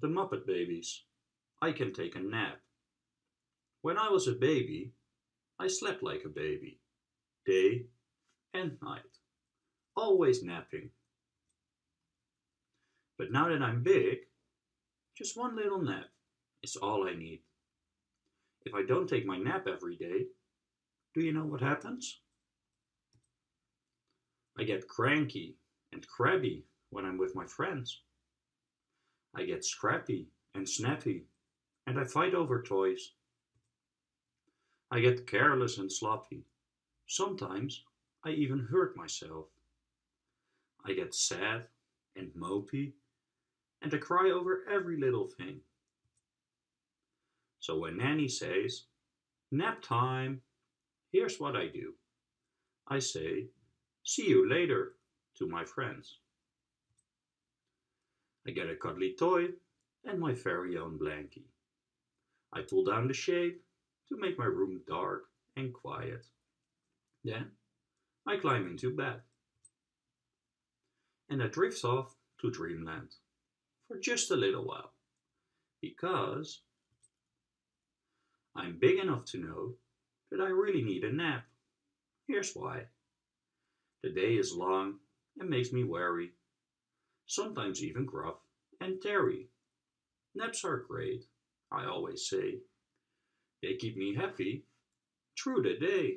The Muppet Babies. I can take a nap. When I was a baby, I slept like a baby, day and night, always napping. But now that I'm big, just one little nap is all I need. If I don't take my nap every day, do you know what happens? I get cranky and crabby when I'm with my friends. I get scrappy and snappy, and I fight over toys. I get careless and sloppy. Sometimes I even hurt myself. I get sad and mopey, and I cry over every little thing. So when Nanny says, nap time, here's what I do. I say, see you later to my friends. I get a cuddly toy and my very own blankie. I pull down the shade to make my room dark and quiet. Then I climb into bed. And I drift off to dreamland for just a little while. Because I'm big enough to know that I really need a nap. Here's why. The day is long and makes me weary, sometimes even gruff and tarry. Naps are great, I always say. They keep me happy through the day.